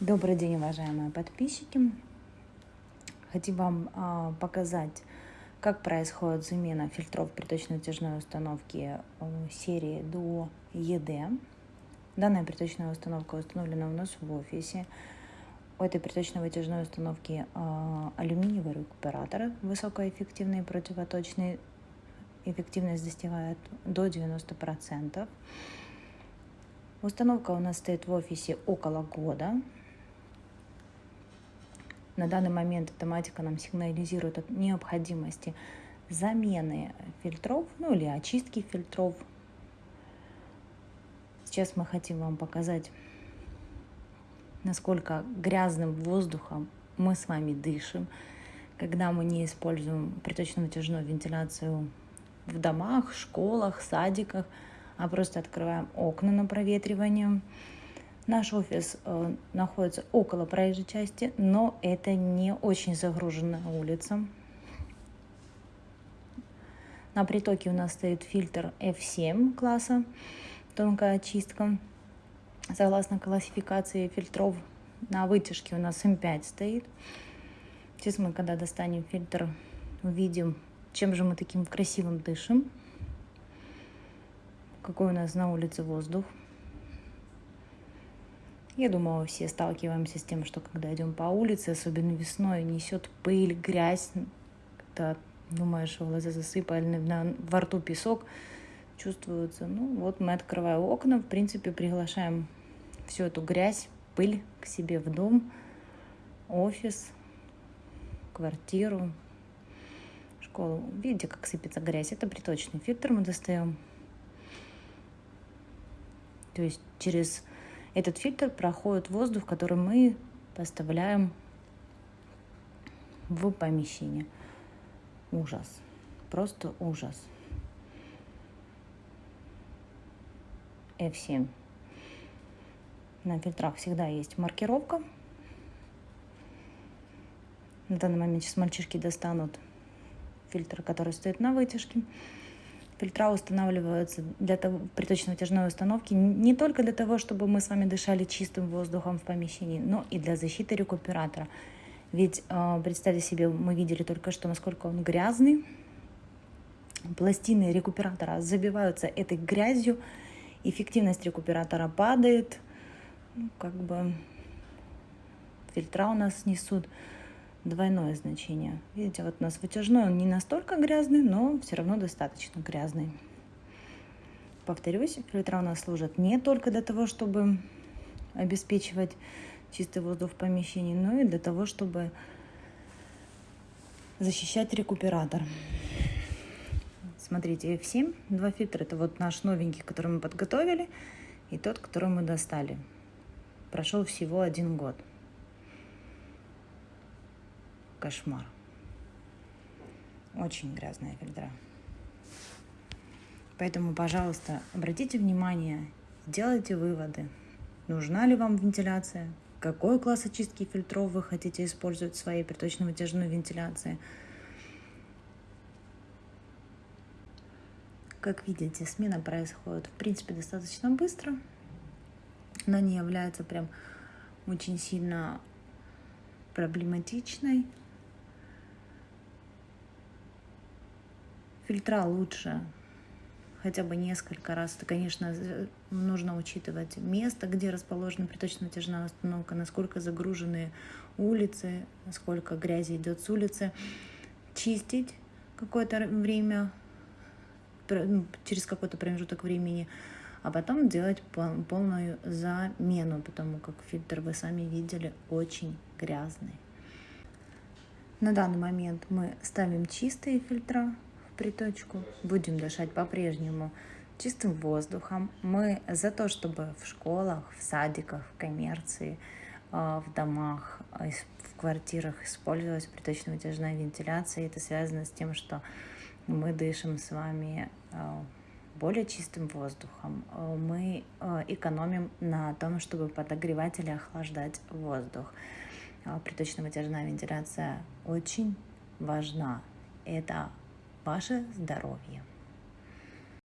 Добрый день, уважаемые подписчики. Хотим вам а, показать, как происходит замена фильтров приточно-вытяжной установки а, серии до ЕД. Данная приточная установка установлена у нас в офисе. У этой приточно-вытяжной установки а, алюминиевый рекуператор высокоэффективный, противоточный. Эффективность достигает до 90%. Установка у нас стоит в офисе около года. На данный момент автоматика нам сигнализирует о необходимости замены фильтров, ну или очистки фильтров. Сейчас мы хотим вам показать, насколько грязным воздухом мы с вами дышим, когда мы не используем приточно-натяжную вентиляцию в домах, школах, садиках, а просто открываем окна на проветривание. Наш офис э, находится около проезжей части, но это не очень загруженная улица. На притоке у нас стоит фильтр F7 класса, тонкая очистка. Согласно классификации фильтров, на вытяжке у нас М5 стоит. Сейчас мы, когда достанем фильтр, увидим, чем же мы таким красивым дышим. Какой у нас на улице воздух. Я думаю, все сталкиваемся с тем, что когда идем по улице, особенно весной, несет пыль, грязь, когда думаешь, глаза засыпали, на, во рту песок чувствуется. Ну вот мы открываем окна, в принципе, приглашаем всю эту грязь, пыль к себе в дом, офис, квартиру, школу. Видите, как сыпется грязь? Это приточный фильтр мы достаем. То есть через этот фильтр проходит воздух, который мы поставляем в помещение. Ужас. Просто ужас. F7. На фильтрах всегда есть маркировка. На данный момент сейчас мальчишки достанут фильтр, который стоит на вытяжке. Фильтра устанавливаются для того, приточно-вытяжной установки не только для того, чтобы мы с вами дышали чистым воздухом в помещении, но и для защиты рекуператора. Ведь э, представьте себе, мы видели только что, насколько он грязный. Пластины рекуператора забиваются этой грязью, эффективность рекуператора падает. Ну, как бы фильтра у нас несут двойное значение. Видите, вот у нас вытяжной, он не настолько грязный, но все равно достаточно грязный. Повторюсь, фильтра у нас служат не только для того, чтобы обеспечивать чистый воздух в помещении, но и для того, чтобы защищать рекуператор. Смотрите, F7, два фильтра, это вот наш новенький, который мы подготовили, и тот, который мы достали. Прошел всего один год кошмар. Очень грязная фильтра. Поэтому, пожалуйста, обратите внимание, сделайте выводы. Нужна ли вам вентиляция? Какой класс очистки фильтров вы хотите использовать в своей приточно-вытяжной вентиляции? Как видите, смена происходит, в принципе, достаточно быстро. Она не является прям очень сильно проблематичной. Фильтра лучше хотя бы несколько раз. Это, конечно, нужно учитывать место, где расположена приточно-натяжная установка, насколько загружены улицы, насколько грязи идет с улицы. Чистить какое-то время, ну, через какой-то промежуток времени, а потом делать полную замену, потому как фильтр, вы сами видели, очень грязный. На данный момент мы ставим чистые фильтра, приточку. Будем дышать по-прежнему чистым воздухом. Мы за то, чтобы в школах, в садиках, в коммерции, а, в домах, а, в квартирах использовалась приточно-вытяжная вентиляция. Это связано с тем, что мы дышим с вами а, более чистым воздухом. Мы экономим на том, чтобы подогревать или охлаждать воздух. Приточно-вытяжная вентиляция очень важна. Это ваше здоровье.